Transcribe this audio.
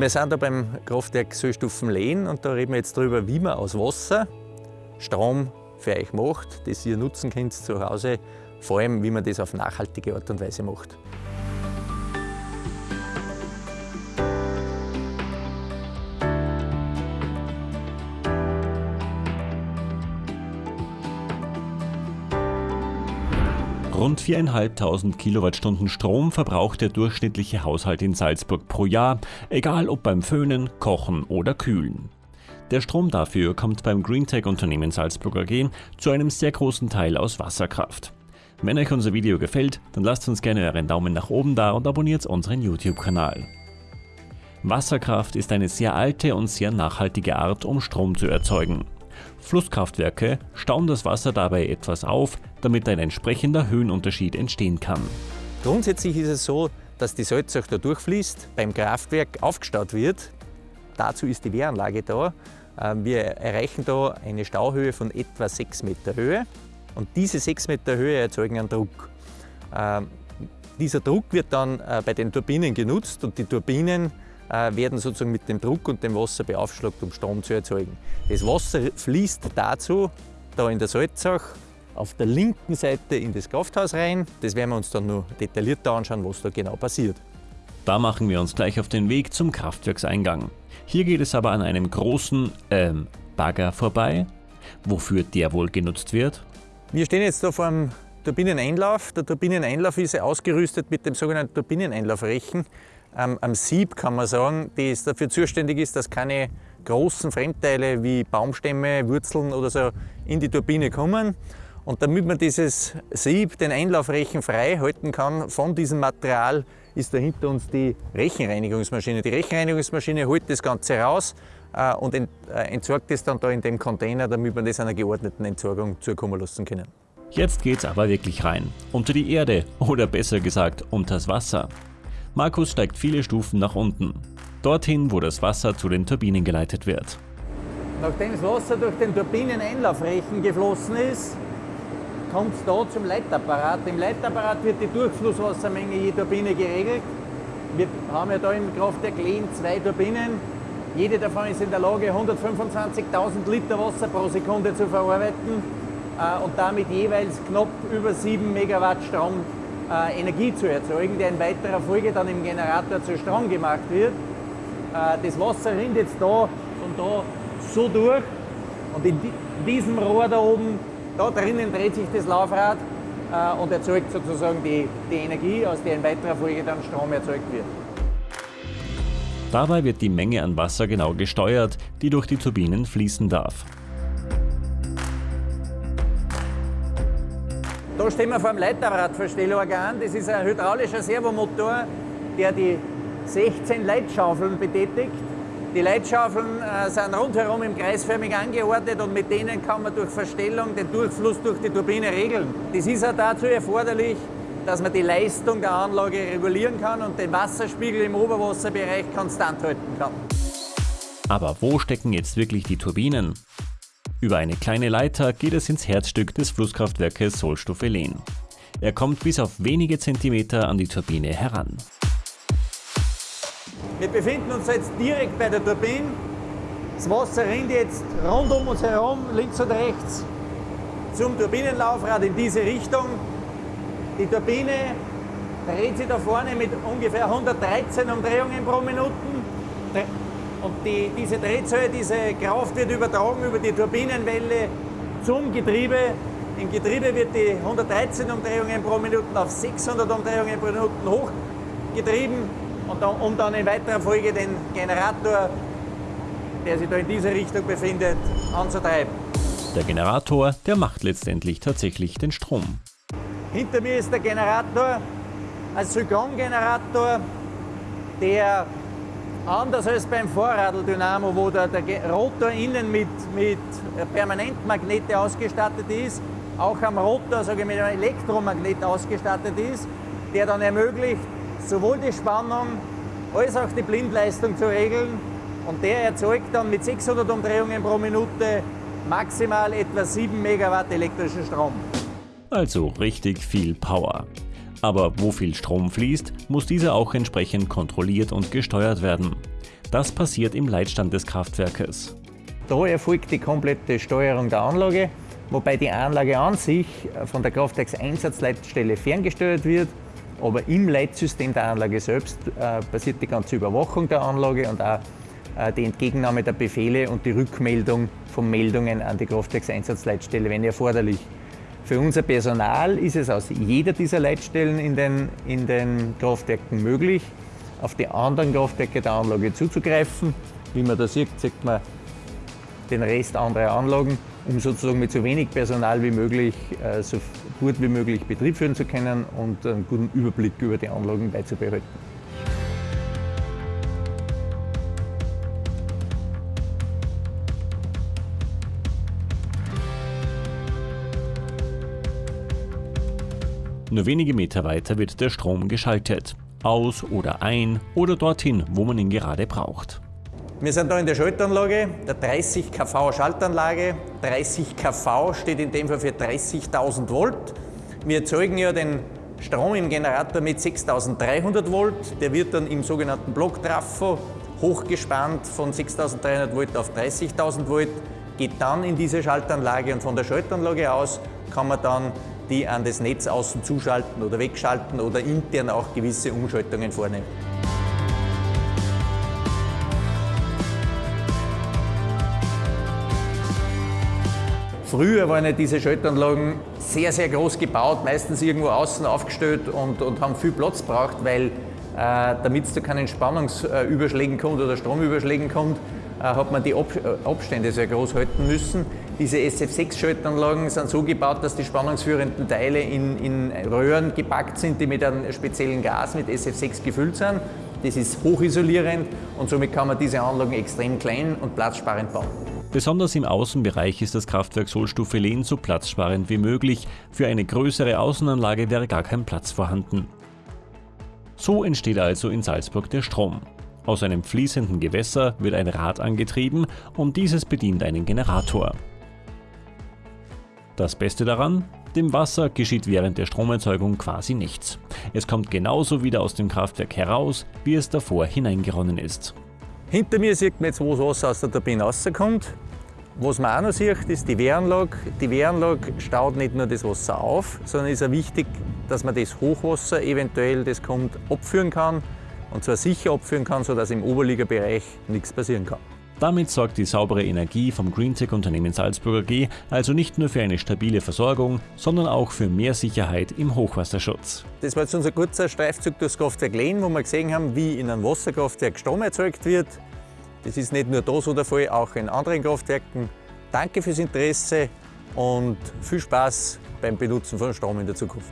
Wir sind da beim Kraftwerk Söllstufen-Lehn und da reden wir jetzt darüber, wie man aus Wasser Strom für euch macht, das ihr nutzen könnt zu Hause, vor allem wie man das auf nachhaltige Art und Weise macht. Rund 4.500 Kilowattstunden Strom verbraucht der durchschnittliche Haushalt in Salzburg pro Jahr, egal ob beim Föhnen, Kochen oder Kühlen. Der Strom dafür kommt beim Greentech-Unternehmen Salzburg AG zu einem sehr großen Teil aus Wasserkraft. Wenn euch unser Video gefällt, dann lasst uns gerne euren Daumen nach oben da und abonniert unseren YouTube-Kanal. Wasserkraft ist eine sehr alte und sehr nachhaltige Art, um Strom zu erzeugen. Flusskraftwerke stauen das Wasser dabei etwas auf, damit ein entsprechender Höhenunterschied entstehen kann. Grundsätzlich ist es so, dass die Salzach da durchfließt, beim Kraftwerk aufgestaut wird. Dazu ist die Wehranlage da. Ähm, wir erreichen da eine Stauhöhe von etwa 6 Meter Höhe und diese 6 Meter Höhe erzeugen einen Druck. Ähm, dieser Druck wird dann äh, bei den Turbinen genutzt und die Turbinen werden sozusagen mit dem Druck und dem Wasser beaufschlagt, um Strom zu erzeugen. Das Wasser fließt dazu, da in der Salzach, auf der linken Seite in das Krafthaus rein. Das werden wir uns dann noch detaillierter anschauen, was da genau passiert. Da machen wir uns gleich auf den Weg zum Kraftwerkseingang. Hier geht es aber an einem großen ähm, Bagger vorbei. Wofür der wohl genutzt wird? Wir stehen jetzt da vor dem Turbineneinlauf. Der Turbineneinlauf ist ausgerüstet mit dem sogenannten Turbineneinlaufrechen ähm, am Sieb, kann man sagen, das dafür zuständig ist, dass keine großen Fremdteile wie Baumstämme, Wurzeln oder so in die Turbine kommen. Und damit man dieses Sieb, den Einlaufrechen frei halten kann von diesem Material, ist da hinter uns die Rechenreinigungsmaschine. Die Rechenreinigungsmaschine holt das Ganze raus äh, und ent, äh, entsorgt es dann da in dem Container, damit wir das einer geordneten Entsorgung zukommen lassen können. Jetzt geht's aber wirklich rein. Unter die Erde oder besser gesagt unters Wasser. Markus steigt viele Stufen nach unten, dorthin, wo das Wasser zu den Turbinen geleitet wird. Nachdem das Wasser durch den Turbineneinlaufrechen geflossen ist, kommt es da zum Leitapparat. Im Leitapparat wird die Durchflusswassermenge je Turbine geregelt. Wir haben ja da im Kraftwerk Lehn zwei Turbinen. Jede davon ist in der Lage, 125.000 Liter Wasser pro Sekunde zu verarbeiten äh, und damit jeweils knapp über 7 Megawatt Strom äh, Energie zu erzeugen, der in weiterer Folge dann im Generator zu Strom gemacht wird. Äh, das Wasser rinnt jetzt da und da so durch und in diesem Rohr da oben, da drinnen dreht sich das Laufrad äh, und erzeugt sozusagen die, die Energie, aus der in weiterer Folge dann Strom erzeugt wird. Dabei wird die Menge an Wasser genau gesteuert, die durch die Turbinen fließen darf. Da stehen wir vor dem Leiterradverstellorgan. Das ist ein hydraulischer Servomotor, der die 16 Leitschaufeln betätigt. Die Leitschaufeln äh, sind rundherum im kreisförmig angeordnet und mit denen kann man durch Verstellung den Durchfluss durch die Turbine regeln. Das ist auch dazu erforderlich, dass man die Leistung der Anlage regulieren kann und den Wasserspiegel im Oberwasserbereich konstant halten kann. Aber wo stecken jetzt wirklich die Turbinen? Über eine kleine Leiter geht es ins Herzstück des Flusskraftwerkes Solstoffelen. Er kommt bis auf wenige Zentimeter an die Turbine heran. Wir befinden uns jetzt direkt bei der Turbine. Das Wasser rinnt jetzt rund um uns herum, links und rechts, zum Turbinenlaufrad in diese Richtung. Die Turbine dreht sich da vorne mit ungefähr 113 Umdrehungen pro Minute. Und die, diese Drehzahl, diese Kraft wird übertragen über die Turbinenwelle zum Getriebe. Im Getriebe wird die 113 Umdrehungen pro Minute auf 600 Umdrehungen pro Minute hochgetrieben, und dann, um dann in weiterer Folge den Generator, der sich da in dieser Richtung befindet, anzutreiben. Der Generator, der macht letztendlich tatsächlich den Strom. Hinter mir ist der Generator, ein Zyklongenerator, der Anders als beim Vorradeldynamo, wo der, der Rotor innen mit, mit Permanentmagnete ausgestattet ist, auch am Rotor sage ich, mit einem Elektromagnet ausgestattet ist, der dann ermöglicht, sowohl die Spannung als auch die Blindleistung zu regeln. Und der erzeugt dann mit 600 Umdrehungen pro Minute maximal etwa 7 Megawatt elektrischen Strom. Also richtig viel Power. Aber wo viel Strom fließt, muss dieser auch entsprechend kontrolliert und gesteuert werden. Das passiert im Leitstand des Kraftwerkes. Da erfolgt die komplette Steuerung der Anlage, wobei die Anlage an sich von der Kraftwerkseinsatzleitstelle ferngesteuert wird, aber im Leitsystem der Anlage selbst äh, passiert die ganze Überwachung der Anlage und auch äh, die Entgegennahme der Befehle und die Rückmeldung von Meldungen an die Kraftwerkseinsatzleitstelle, wenn erforderlich. Für unser Personal ist es aus jeder dieser Leitstellen in den, in den Kraftwerken möglich, auf die anderen Kraftwerke der Anlage zuzugreifen. Wie man da sieht, sieht man den Rest anderer Anlagen, um sozusagen mit so wenig Personal wie möglich, äh, so gut wie möglich Betrieb führen zu können und einen guten Überblick über die Anlagen beizubehalten. Nur wenige Meter weiter wird der Strom geschaltet. Aus oder ein oder dorthin, wo man ihn gerade braucht. Wir sind da in der Schaltanlage, der 30 kV Schaltanlage. 30 kV steht in dem Fall für 30.000 Volt. Wir erzeugen ja den Strom im Generator mit 6.300 Volt. Der wird dann im sogenannten Blocktrafo hochgespannt von 6.300 Volt auf 30.000 Volt, geht dann in diese Schaltanlage und von der Schaltanlage aus kann man dann die an das Netz außen zuschalten oder wegschalten oder intern auch gewisse Umschaltungen vornehmen. Früher waren ja diese Schaltanlagen sehr, sehr groß gebaut, meistens irgendwo außen aufgestellt und, und haben viel Platz gebraucht, weil äh, damit es zu keinen Spannungsüberschlägen kommt oder Stromüberschlägen kommt, hat man die äh, Abstände sehr groß halten müssen. Diese SF6-Schaltanlagen sind so gebaut, dass die spannungsführenden Teile in, in Röhren gepackt sind, die mit einem speziellen Gas, mit SF6 gefüllt sind. Das ist hochisolierend und somit kann man diese Anlagen extrem klein und platzsparend bauen. Besonders im Außenbereich ist das Kraftwerk Sohlstufe Lehn so platzsparend wie möglich. Für eine größere Außenanlage wäre gar kein Platz vorhanden. So entsteht also in Salzburg der Strom. Aus einem fließenden Gewässer wird ein Rad angetrieben und dieses bedient einen Generator. Das Beste daran, dem Wasser geschieht während der Stromerzeugung quasi nichts. Es kommt genauso wieder aus dem Kraftwerk heraus, wie es davor hineingeronnen ist. Hinter mir sieht man jetzt, wo das Wasser aus der Turbine rauskommt. Was man auch noch sieht, ist die Wehranlage. Die Wehranlage staut nicht nur das Wasser auf, sondern ist auch wichtig, dass man das Hochwasser eventuell, das kommt, abführen kann und zwar sicher abführen kann, sodass im Oberligabereich nichts passieren kann. Damit sorgt die saubere Energie vom Greentech-Unternehmen Salzburger G also nicht nur für eine stabile Versorgung, sondern auch für mehr Sicherheit im Hochwasserschutz. Das war jetzt unser kurzer Streifzug durchs Kraftwerk Lehn, wo wir gesehen haben, wie in einem Wasserkraftwerk Strom erzeugt wird. Das ist nicht nur da so der Fall, auch in anderen Kraftwerken. Danke fürs Interesse und viel Spaß beim Benutzen von Strom in der Zukunft.